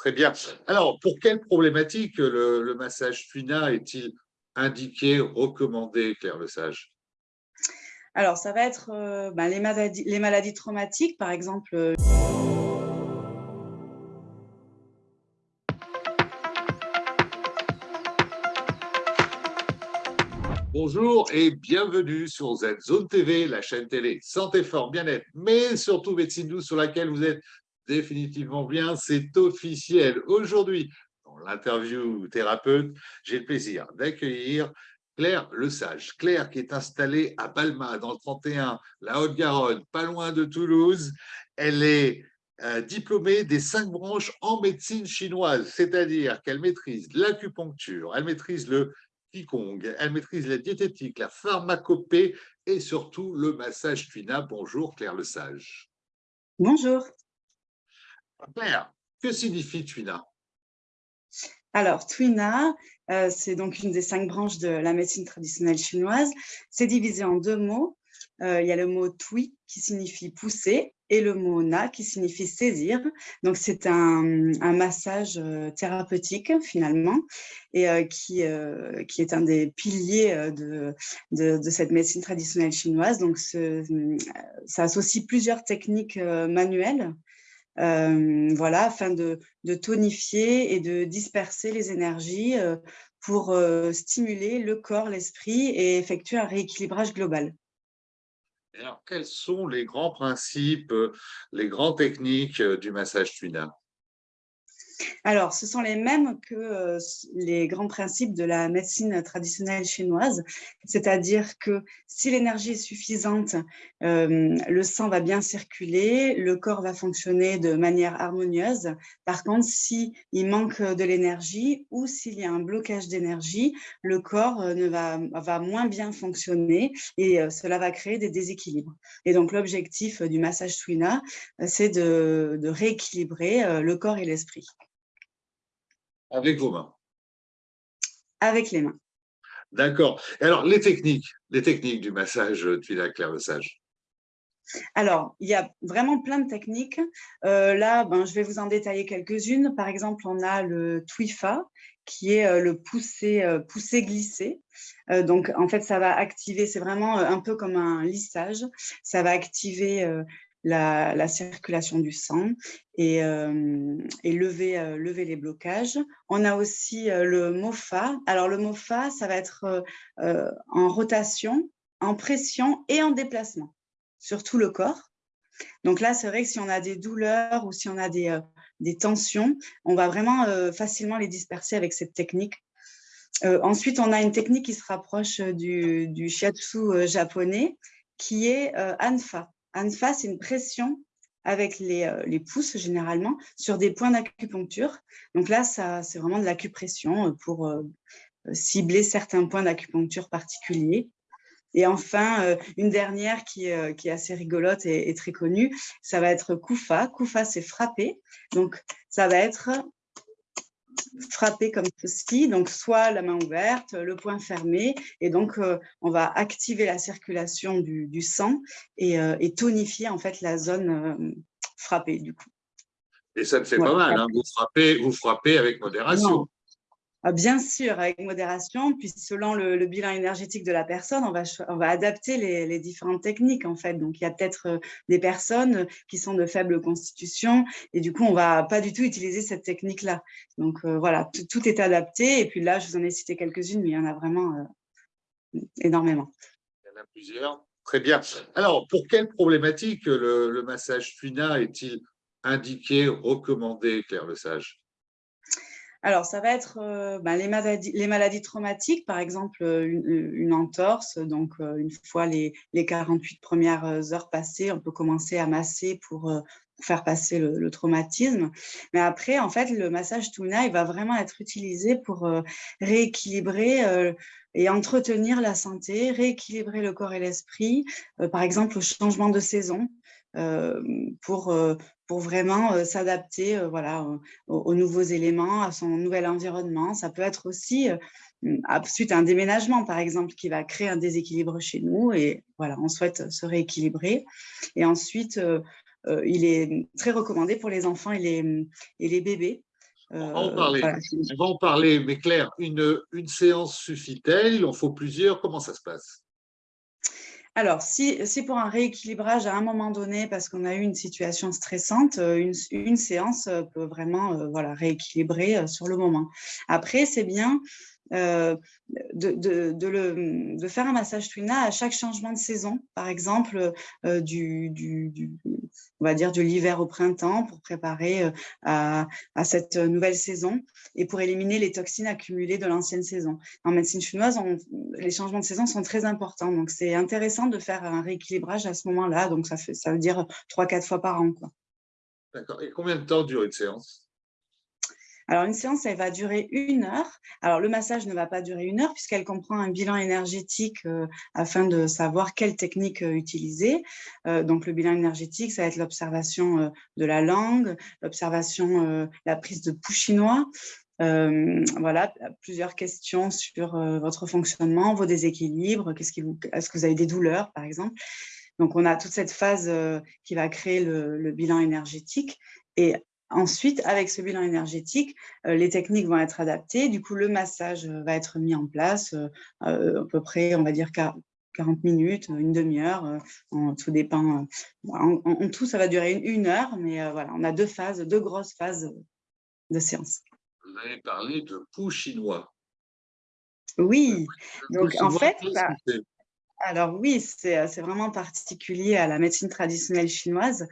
Très bien. Alors, pour quelle problématique le, massage Tuina est-il indiqué, recommandé, Claire Lesage Alors, ça va être euh, ben, les, maladies, les maladies traumatiques, par exemple. Euh, Bonjour et bienvenue sur Z-Zone TV, la chaîne télé Santé Fort Bien-être, mais surtout Médecine Douce sur laquelle vous êtes définitivement bien, c'est officiel. Aujourd'hui, dans l'interview thérapeute, j'ai le plaisir d'accueillir Claire Le Sage. Claire qui est installée à Balma dans le 31, la Haute-Garonne, pas loin de Toulouse. Elle est euh, diplômée des cinq branches en médecine chinoise, c'est-à-dire qu'elle maîtrise l'acupuncture, elle maîtrise le Qigong, elle maîtrise la diététique, la pharmacopée et surtout le massage tuina. Bonjour Claire Le Sage. Bonjour. Claire, que signifie tuina alors, Tuina, euh, c'est donc une des cinq branches de la médecine traditionnelle chinoise. C'est divisé en deux mots. Euh, il y a le mot Tui qui signifie pousser et le mot na qui signifie saisir. Donc, c'est un, massage euh, thérapeutique finalement et qui, qui est un des piliers de, de, cette médecine traditionnelle chinoise. Donc, ça associe plusieurs techniques manuelles voilà, afin de, tonifier et de disperser les énergies pour stimuler le corps, l'esprit et effectuer un rééquilibrage global. Alors, quels sont les grands principes, euh, les grandes techniques euh, du massage tuina alors, ce sont les mêmes que euh, les grands principes de la médecine traditionnelle chinoise, c'est-à-dire que si l'énergie est suffisante, euh, le sang va bien circuler, le corps va fonctionner de manière harmonieuse. Par contre, s'il manque de l'énergie ou s'il y a un blocage d'énergie, le corps euh, va, moins bien fonctionner et cela va créer des déséquilibres. Et donc, l'objectif du massage Twina, c'est de rééquilibrer le corps et l'esprit. Avec vos mains Avec les mains. D'accord. Alors, les techniques, les techniques du massage tuila clair sage? Alors, il y a vraiment plein de techniques. Euh, là, ben, je vais vous en détailler quelques-unes. Par exemple, on a le Twifa, qui est euh, le pousser, euh, pousser glisser. donc, en fait, ça va activer, c'est vraiment un peu comme un lissage. Ça va activer la, circulation du sang et, euh, lever, euh, lever, les blocages. On a aussi euh, le MOFA. Alors le MOFA, ça va être en rotation, en pression et en déplacement sur tout le corps. Donc là, c'est vrai que si on a des douleurs ou si on a des, des tensions, on va vraiment facilement les disperser avec cette technique. ensuite, on a une technique qui se rapproche du, du shiatsu japonais, qui est Anfa. Anfa, c'est une pression avec les, euh, les, pouces généralement sur des points d'acupuncture. Donc là, c'est vraiment de l'acupression euh, pour euh, cibler certains points d'acupuncture particuliers. Et enfin, une dernière qui, qui est assez rigolote et, très connue, ça va être Kufa. Kufa, c'est frapper. Donc, ça va être frapper comme ceci, donc soit la main ouverte, le poing fermé, et donc euh, on va activer la circulation du, sang euh, et, tonifier en fait la zone euh, frappée du coup. Et ça ne fait pas mal, hein. vous, frappez, vous frappez avec modération. Bien sûr, avec modération, puis selon le, bilan énergétique de la personne, on va, on va adapter les, différentes techniques en fait. Donc, il y a peut-être euh, des personnes qui sont de faible constitution et du coup, on va pas du tout utiliser cette technique-là. Donc, euh, voilà, tout, est adapté. Et puis là, je vous en ai cité quelques-unes, mais il y en a vraiment euh, énormément. Il y en a plusieurs. Très bien. Alors, pour quelle problématique le, le massage FUNA est-il indiqué, recommandé, Claire Lesage? Alors, ça va être euh, ben, les, maladies, les, maladies, traumatiques, par exemple euh, une, entorse. Donc, euh, une fois les, les, 48 premières heures passées, on peut commencer à masser pour faire passer le, traumatisme. Mais après, en fait, le massage Tuna, il va vraiment être utilisé pour rééquilibrer et entretenir la santé, rééquilibrer le corps et l'esprit, par exemple au changement de saison. pour, pour vraiment euh, s'adapter euh, voilà, aux, nouveaux éléments, à son nouvel environnement. Ça peut être aussi euh, suite à un déménagement, par exemple, qui va créer un déséquilibre chez nous et voilà, on souhaite se rééquilibrer. Et ensuite, il est très recommandé pour les enfants et les, et les bébés on, va en parler. on va en parler, mais Claire, une, une séance suffit-elle? Il en faut plusieurs Comment ça se passe? Alors, si, pour un rééquilibrage à un moment donné, parce qu'on a eu une situation stressante, une, une séance peut vraiment voilà, rééquilibrer sur le moment. Après, c'est bien euh, de, de, le, de, faire un massage Twina à chaque changement de saison, par exemple euh, du, du, on va dire de l'hiver au printemps pour préparer euh, à, à, cette nouvelle saison et pour éliminer les toxines accumulées de l'ancienne saison. En médecine chinoise, les changements de saison sont très importants, donc c'est intéressant de faire un rééquilibrage à ce moment-là, donc ça, fait, ça veut dire trois, quatre fois par an. D'accord. Et combien de temps dure une séance? Alors, une séance, elle va durer une heure. Alors, le massage ne va pas durer une heure puisqu'elle comprend un bilan énergétique euh, afin de savoir quelle technique euh, utiliser. Euh, donc, le bilan énergétique, ça va être l'observation de la langue, l'observation, la prise de pouls chinois, voilà, plusieurs questions sur votre fonctionnement, vos déséquilibres, est-ce que vous avez des douleurs, par exemple. Donc, on a toute cette phase qui va créer le, le bilan énergétique. Et Ensuite, avec ce bilan énergétique, euh, les techniques vont être adaptées. Du coup, le massage euh, va être mis en place euh, à peu près, on va dire, 40 minutes, une demi-heure, tout dépend. En, tout, ça va durer une, heure, mais voilà, on a deux phases, deux grosses phases de séance. Vous avez parlé de pou chinois. Oui, donc en fait, alors oui, euh, c'est vraiment particulier à la médecine traditionnelle chinoise.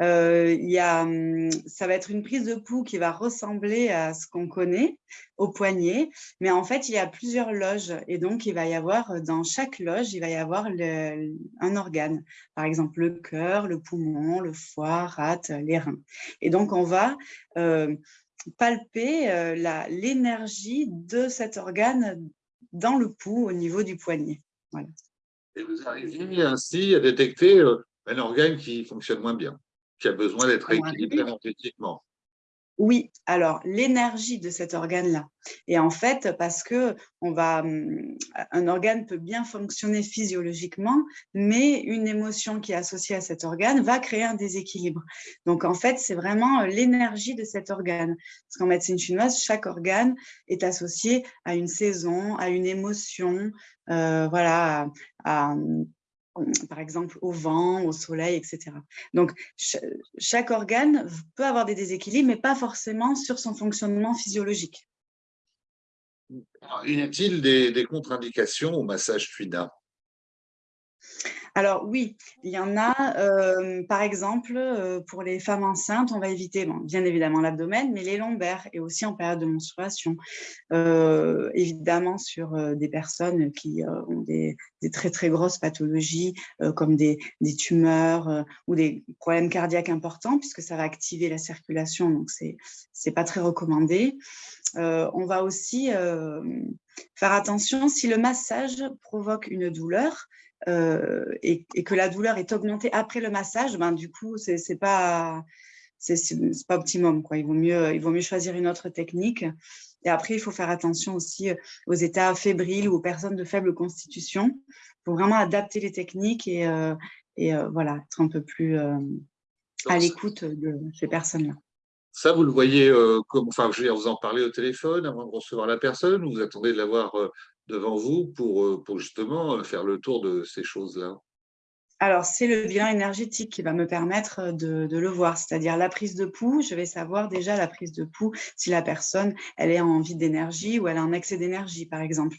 Euh, il y a, hum, ça va être une prise de pouls qui va ressembler à ce qu'on connaît au poignet, mais en fait, il y a plusieurs loges et donc il va y avoir, dans chaque loge, il va y avoir un organe, par exemple le cœur, le poumon, le foie, rate, les reins. Et donc, on va euh, palper l'énergie de cet organe dans le pouls au niveau du poignet. Voilà. Et vous arrivez ainsi à détecter euh, un organe qui fonctionne moins bien, qui a besoin d'être rééquilibré énergétiquement. Oui, alors l'énergie de cet organe-là. Et en fait, parce que on va, hum, un organe peut bien fonctionner physiologiquement, mais une émotion qui est associée à cet organe va créer un déséquilibre. Donc en fait, c'est vraiment euh, l'énergie de cet organe. Parce qu'en médecine chinoise, chaque organe est associé à une saison, à une émotion, euh, voilà, à, par exemple au vent, au soleil, etc. Donc, chaque organe peut avoir des déséquilibres, mais pas forcément sur son fonctionnement physiologique. Y a-t-il des, contre-indications au massage Tuina alors oui, il y en a, euh, par exemple, euh, pour les femmes enceintes, on va éviter bien évidemment l'abdomen, mais les lombaires et aussi en période de menstruation. Euh, évidemment sur des personnes qui ont des, très très grosses pathologies comme des, tumeurs ou des problèmes cardiaques importants puisque ça va activer la circulation, donc c'est n'est pas très recommandé. on va aussi faire attention si le massage provoque une douleur, euh, et, que la douleur est augmentée après le massage, ben, du coup, c'est n'est pas, pas optimum. Quoi. Il, vaut mieux, il vaut mieux choisir une autre technique. Et après, il faut faire attention aussi euh, aux états fébriles ou aux personnes de faible constitution. Il faut vraiment adapter les techniques et, euh, et voilà, être un peu plus à l'écoute de ces personnes-là. Ça, vous le voyez, comme, enfin, je vais vous en parler au téléphone avant de recevoir la personne ou vous attendez de l'avoir devant vous pour, euh, pour justement euh, faire le tour de ces choses-là alors, c'est le bilan énergétique qui va me permettre euh, de, le voir, c'est-à-dire la prise de pouls. Je vais savoir déjà la prise de pouls si la personne, elle est en vide d'énergie ou elle a un excès d'énergie, par exemple.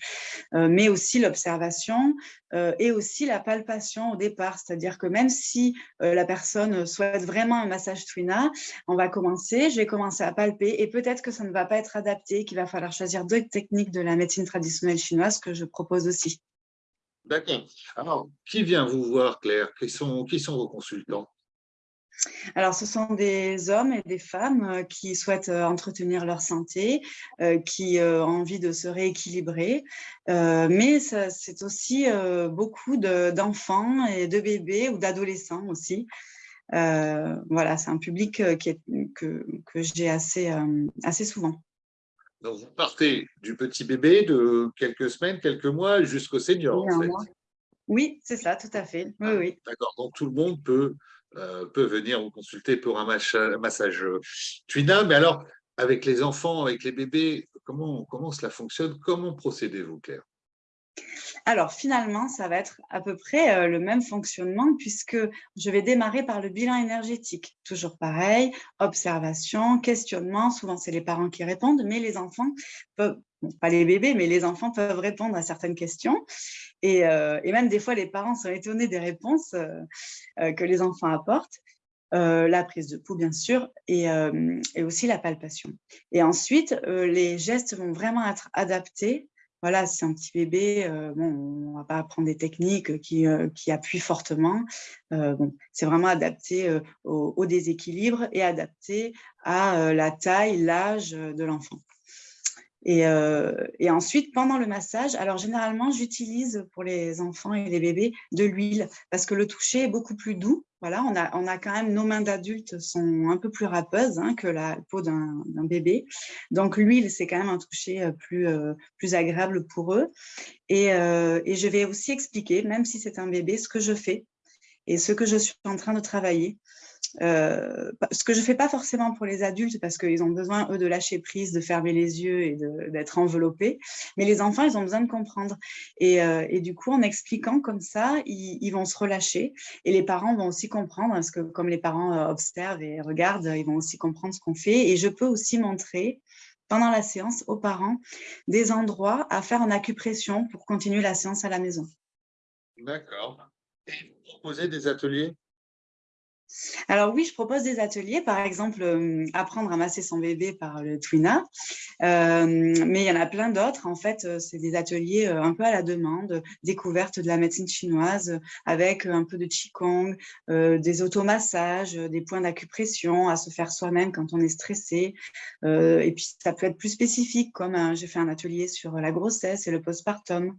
Euh, mais aussi l'observation euh, et aussi la palpation au départ, c'est-à-dire que même si la personne souhaite vraiment un massage Twina, on va commencer, je vais commencer à palper et peut-être que ça ne va pas être adapté, qu'il va falloir choisir d'autres techniques de la médecine traditionnelle chinoise que je propose aussi. D'accord. Alors, qui vient vous voir, Claire? Qui sont, vos consultants? Alors, ce sont des hommes et des femmes euh, qui souhaitent euh, entretenir leur santé, euh, qui ont envie de se rééquilibrer, mais c'est aussi beaucoup d'enfants et de bébés ou d'adolescents aussi. voilà, c'est un public que, j'ai assez souvent. Donc, vous partez du petit bébé de quelques semaines, quelques mois jusqu'au senior, en fait. Oui, c'est ça, tout à fait. Oui, ah, oui. D'accord. Donc, tout le monde peut, euh, peut venir vous consulter pour un massage, massage Twina. Mais alors, avec les enfants, avec les bébés, comment, comment cela fonctionne? Comment procédez-vous, Claire? Alors finalement, ça va être à peu près euh, le même fonctionnement puisque je vais démarrer par le bilan énergétique. Toujours pareil, observation, questionnement, souvent c'est les parents qui répondent, mais les enfants peuvent, pas les bébés, mais les enfants peuvent répondre à certaines questions. Et, euh, même des fois, les parents sont étonnés des réponses euh, que les enfants apportent. la prise de pouls, bien sûr, et, et, aussi la palpation. Et ensuite, les gestes vont vraiment être adaptés voilà, c'est un petit bébé, euh, on ne va pas apprendre des techniques qui, euh, qui appuient fortement. Euh, c'est vraiment adapté au, déséquilibre et adapté à la taille, l'âge de l'enfant. Et, et, ensuite, pendant le massage, alors généralement, j'utilise pour les enfants et les bébés de l'huile parce que le toucher est beaucoup plus doux voilà, on a, on a quand même, nos mains d'adultes sont un peu plus râpeuses hein, que la peau d'un bébé. Donc l'huile, c'est quand même un toucher euh, plus, euh, plus agréable pour eux. Et, euh, et je vais aussi expliquer, même si c'est un bébé, ce que je fais et ce que je suis en train de travailler. Euh, ce que je ne fais pas forcément pour les adultes parce qu'ils ont besoin, eux, de lâcher prise, de fermer les yeux et d'être enveloppés. Mais les enfants, ils ont besoin de comprendre. Et, euh, du coup, en expliquant comme ça, ils, vont se relâcher. Et les parents vont aussi comprendre parce que comme les parents euh, observent et regardent, ils vont aussi comprendre ce qu'on fait. Et je peux aussi montrer pendant la séance aux parents des endroits à faire en acupression pour continuer la séance à la maison. D'accord. Et vous proposez des ateliers? Alors oui, je propose des ateliers, par exemple, euh, apprendre à masser son bébé par le Twina, euh, mais il y en a plein d'autres. En fait, euh, c'est des ateliers un peu à la demande, découverte de la médecine chinoise avec un peu de Qigong, des automassages, des points d'acupression à se faire soi-même quand on est stressé. et puis, ça peut être plus spécifique, comme j'ai fait un atelier sur la grossesse et le postpartum.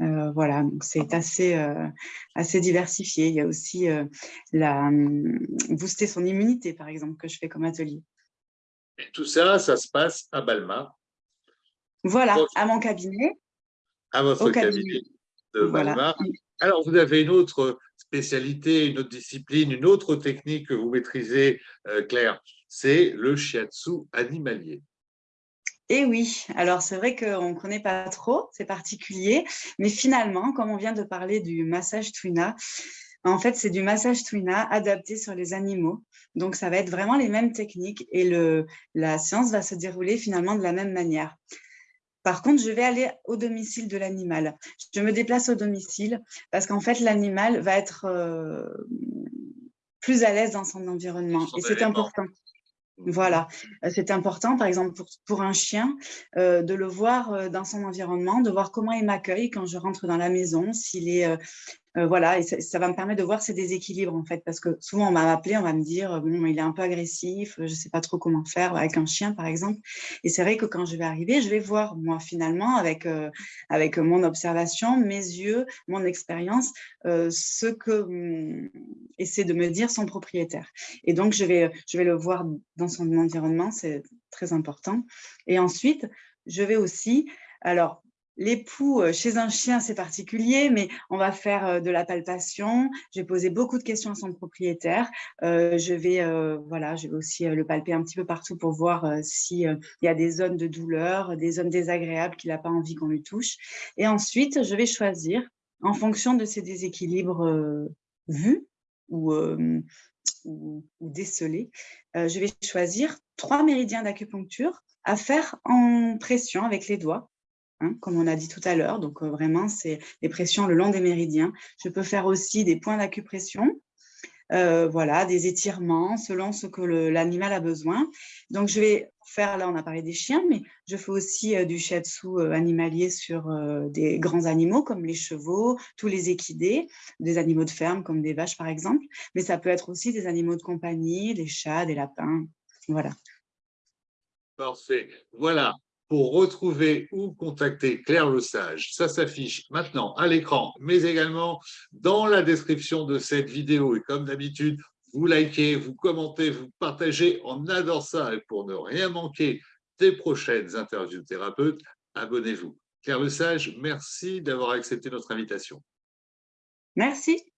Euh, voilà, donc c'est assez, euh, assez diversifié. Il y a aussi euh, la, hum, booster son immunité, par exemple, que je fais comme atelier. Et tout ça, ça se passe à Balma Voilà, à mon cabinet. À votre cabinet. de Balma. Alors, vous avez une autre spécialité, une autre discipline, une autre technique que vous maîtrisez, Claire, c'est le shiatsu animalier. Et oui, alors c'est vrai qu'on ne connaît pas trop, c'est particulier, mais finalement, comme on vient de parler du massage Twina, en fait, c'est du massage Twina adapté sur les animaux. Donc, ça va être vraiment les mêmes techniques et le, la séance va se dérouler finalement de la même manière. Par contre, je vais aller au domicile de l'animal. Je me déplace au domicile parce qu'en fait, l'animal va être euh, plus à l'aise dans son environnement. et c'est important. Voilà, euh, c'est important, par exemple, pour, pour un chien, euh, de le voir euh, dans son environnement, de voir comment il m'accueille quand je rentre dans la maison, s'il est euh, voilà, et ça, va me permettre de voir ces déséquilibres en fait, parce que souvent on m'a appelé, on va me dire bon, il est un peu agressif, je ne sais pas trop comment faire avec un chien par exemple. Et c'est vrai que quand je vais arriver, je vais voir moi finalement avec euh, avec mon observation, mes yeux, mon expérience, euh, ce que hum, essaie de me dire son propriétaire. Et donc je vais je vais le voir dans son environnement, c'est très important. Et ensuite, je vais aussi alors L'époux, euh, chez un chien, c'est particulier, mais on va faire euh, de la palpation. Je vais poser beaucoup de questions à son propriétaire. Euh, je, vais, voilà, je vais aussi le palper un petit peu partout pour voir s'il y a des zones de douleur, des zones désagréables qu'il n'a pas envie qu'on lui touche. Et ensuite, je vais choisir, en fonction de ces déséquilibres vus ou, ou décelés, je vais choisir trois méridiens d'acupuncture à faire en pression avec les doigts Hein, comme on a dit tout à l'heure. Donc, euh, vraiment, c'est des pressions le long des méridiens. Je peux faire aussi des points d'acupression, euh, voilà, des étirements selon ce que l'animal a besoin. Donc, je vais faire, là, on a parlé des chiens, mais je fais aussi euh, du shiatsu animalier sur des grands animaux comme les chevaux, tous les équidés, des animaux de ferme comme des vaches, par exemple. Mais ça peut être aussi des animaux de compagnie, des chats, des lapins. Voilà. Parfait. Voilà, pour retrouver ou contacter Claire Le Sage. Ça s'affiche maintenant à l'écran, mais également dans la description de cette vidéo. Et comme d'habitude, vous likez, vous commentez, vous partagez. On adore ça. Et pour ne rien manquer des prochaines interviews thérapeutes, abonnez-vous. Claire Le Sage, merci d'avoir accepté notre invitation. Merci.